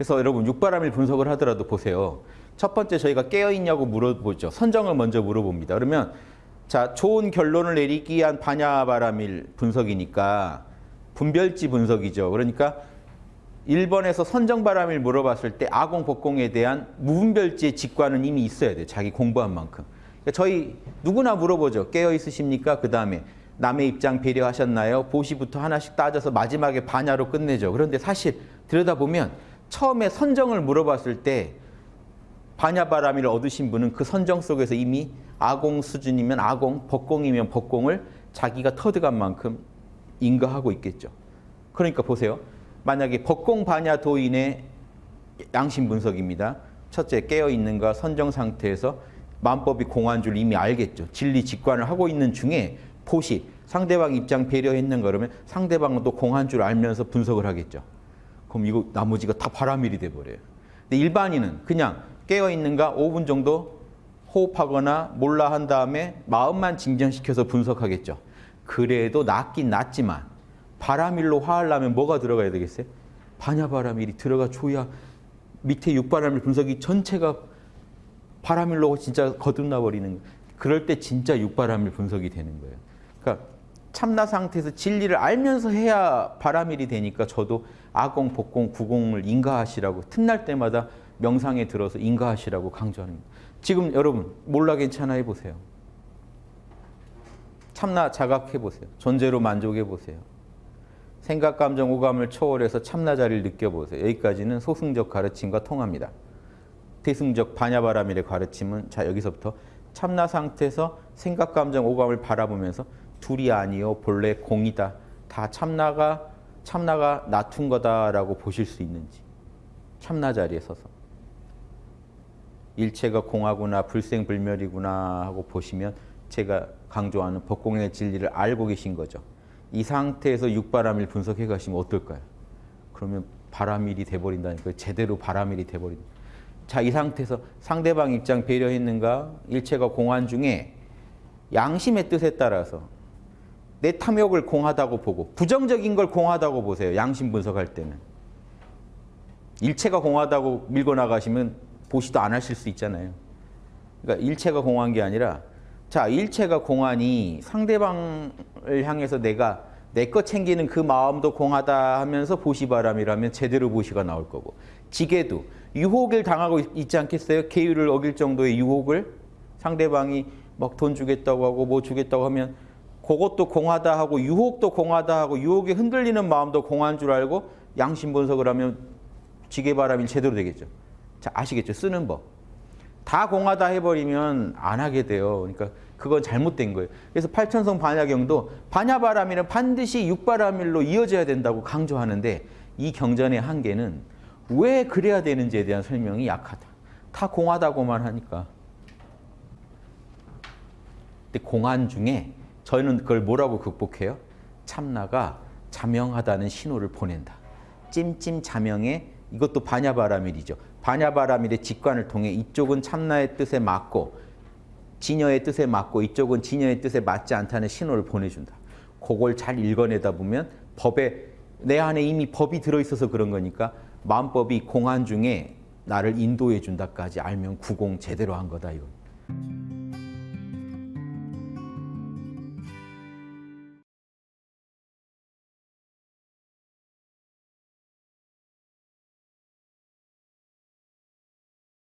그래서 여러분 육바람일 분석을 하더라도 보세요. 첫 번째 저희가 깨어있냐고 물어보죠. 선정을 먼저 물어봅니다. 그러면 자 좋은 결론을 내리기 위한 반야바람일 분석이니까 분별지 분석이죠. 그러니까 1번에서 선정바람일 물어봤을 때 아공, 복공에 대한 무분별지의 직관은 이미 있어야 돼요. 자기 공부한 만큼. 그러니까 저희 누구나 물어보죠. 깨어 있으십니까? 그 다음에 남의 입장 배려하셨나요? 보시부터 하나씩 따져서 마지막에 반야로 끝내죠. 그런데 사실 들여다보면 처음에 선정을 물어봤을 때 반야바람이를 얻으신 분은 그 선정 속에서 이미 아공 수준이면 아공, 법공이면 법공을 자기가 터득한 만큼 인가하고 있겠죠. 그러니까 보세요. 만약에 법공 반야 도인의 양심 분석입니다. 첫째 깨어 있는가 선정 상태에서 만법이 공한 줄 이미 알겠죠. 진리 직관을 하고 있는 중에 포시 상대방 입장 배려했는가 그러면 상대방은 또 공한 줄 알면서 분석을 하겠죠. 그럼 이거 나머지가 다 바람일이 돼 버려요. 근데 일반인은 그냥 깨어 있는가 5분 정도 호흡하거나 몰라 한 다음에 마음만 진정시켜서 분석하겠죠. 그래도 낫긴 낫지만 바람일로 화하려면 뭐가 들어가야 되겠어요? 반야바람일이 들어가 줘야 밑에 육바람일 분석이 전체가 바람일로 진짜 거듭나 버리는 거예요. 그럴 때 진짜 육바람일 분석이 되는 거예요. 그러니까 참나 상태에서 진리를 알면서 해야 바람일이 되니까 저도 아공, 복공, 구공을 인가하시라고 틈날 때마다 명상에 들어서 인가하시라고 거예요. 지금 여러분 몰라 괜찮아 해보세요. 참나 자각해보세요. 존재로 만족해보세요. 생각, 감정, 오감을 초월해서 참나 자리를 느껴보세요. 여기까지는 소승적 가르침과 통합니다. 대승적 반야바람일의 가르침은 자 여기서부터 참나 상태에서 생각, 감정, 오감을 바라보면서 둘이 아니요 본래 공이다. 다 참나가 참나가 나툰 거다라고 보실 수 있는지 참나 자리에 서서 일체가 공하구나 불생불멸이구나 하고 보시면 제가 강조하는 법공의 진리를 알고 계신 거죠. 이 상태에서 육바람일 분석해 가시면 어떨까요? 그러면 바람일이 돼버린다니까요. 제대로 바람일이 돼버린다. 자, 이 상태에서 상대방 입장 배려했는가? 일체가 공한 중에 양심의 뜻에 따라서 내 탐욕을 공하다고 보고 부정적인 걸 공하다고 보세요. 양심 분석할 때는. 일체가 공하다고 밀고 나가시면 보시도 안 하실 수 있잖아요. 그러니까 일체가 공한 게 아니라 자 일체가 공하니 상대방을 향해서 내가 내 것 챙기는 그 마음도 공하다 하면서 보시바람이라면 제대로 보시가 나올 거고 지게도 유혹을 당하고 있지 않겠어요? 계율을 어길 정도의 유혹을 상대방이 막 돈 주겠다고 하고 뭐 주겠다고 하면 그것도 공하다 하고 유혹도 공하다 하고 유혹에 흔들리는 마음도 공한 줄 알고 양심 분석을 하면 지게바람이 제대로 되겠죠. 자 아시겠죠? 쓰는 법. 다 공하다 해버리면 안 하게 돼요. 그러니까 그건 잘못된 거예요. 그래서 팔천성 반야경도 반야바람일은 반드시 육바람일로 이어져야 된다고 강조하는데 이 경전의 한계는 왜 그래야 되는지에 대한 설명이 약하다. 다 공하다고만 하니까. 근데 공한 중에 저희는 그걸 뭐라고 극복해요? 참나가 자명하다는 신호를 보낸다. 찜찜 자명에 이것도 반야바라밀이죠. 반야바라밀의 직관을 통해 이쪽은 참나의 뜻에 맞고 진여의 뜻에 맞고 이쪽은 진여의 뜻에 맞지 않다는 신호를 보내준다. 그걸 잘 읽어내다 보면 법에 내 안에 이미 법이 들어있어서 그런 거니까 마음법이 공한 중에 나를 인도해 준다까지 알면 구공 제대로 한 거다 이건.